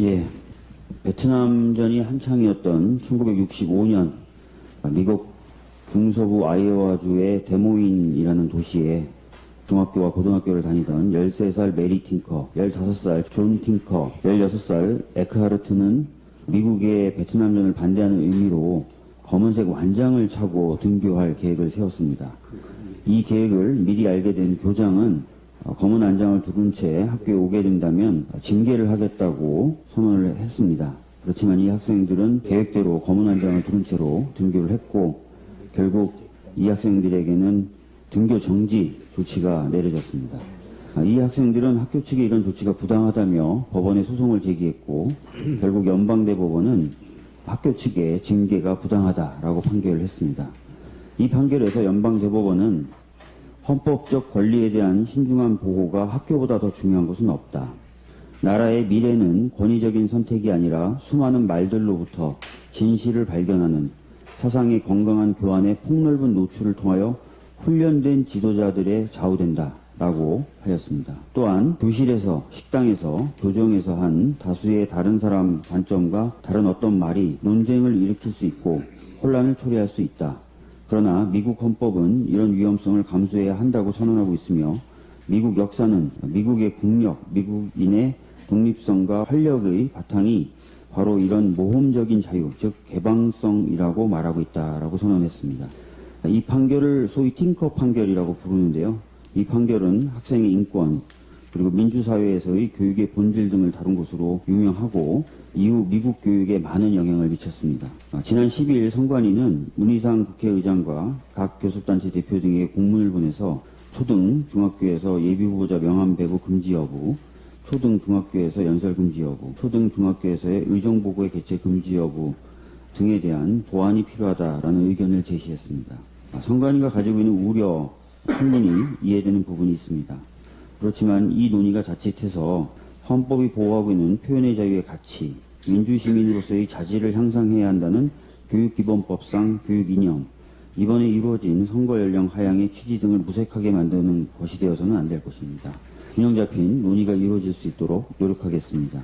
예, 베트남전이 한창이었던 1965년 미국 중서부 아이오와주의 데모인이라는 도시에 중학교와 고등학교를 다니던 13살 메리 팅커, 15살 존 팅커, 16살 에크하르트는 미국의 베트남전을 반대하는 의미로 검은색 완장을 차고 등교할 계획을 세웠습니다. 이 계획을 미리 알게 된 교장은 어, 검은 안장을 두른 채 학교에 오게 된다면 징계를 하겠다고 선언을 했습니다. 그렇지만 이 학생들은 계획대로 검은 안장을 두른 채로 등교를 했고 결국 이 학생들에게는 등교 정지 조치가 내려졌습니다. 아, 이 학생들은 학교 측의 이런 조치가 부당하다며 법원에 소송을 제기했고 결국 연방대법원은 학교 측의 징계가 부당하다라고 판결을 했습니다. 이 판결에서 연방대법원은 헌법적 권리에 대한 신중한 보호가 학교보다 더 중요한 것은 없다. 나라의 미래는 권위적인 선택이 아니라 수많은 말들로부터 진실을 발견하는 사상의 건강한 교환의 폭넓은 노출을 통하여 훈련된 지도자들의 좌우된다. 라고 하였습니다. 또한 교실에서, 식당에서, 교정에서 한 다수의 다른 사람 관점과 다른 어떤 말이 논쟁을 일으킬 수 있고 혼란을 초래할 수 있다. 그러나 미국 헌법은 이런 위험성을 감수해야 한다고 선언하고 있으며 미국 역사는 미국의 국력, 미국인의 독립성과 활력의 바탕이 바로 이런 모험적인 자유, 즉 개방성이라고 말하고 있다라고 선언했습니다. 이 판결을 소위 팅커 판결이라고 부르는데요. 이 판결은 학생의 인권 그리고 민주사회에서의 교육의 본질 등을 다룬 것으로 유명하고 이후 미국 교육에 많은 영향을 미쳤습니다. 아, 지난 12일 선관위는 문희상 국회의장과 각 교섭단체 대표 등에게 공문을 보내서 초등, 중학교에서 예비후보자 명함 배부 금지 여부, 초등, 중학교에서 연설 금지 여부, 초등, 중학교에서의 의정보고의 개최 금지 여부 등에 대한 보완이 필요하다라는 의견을 제시했습니다. 아, 선관위가 가지고 있는 우려 충분히 이해되는 부분이 있습니다. 그렇지만 이 논의가 자칫해서 헌법이 보호하고 있는 표현의 자유의 가치, 민주시민으로서의 자질을 향상해야 한다는 교육기본법상 교육 이념, 이번에 이루어진 선거 연령 하향의 취지 등을 무색하게 만드는 것이 되어서는 안 될 것입니다. 균형 잡힌 논의가 이루어질 수 있도록 노력하겠습니다.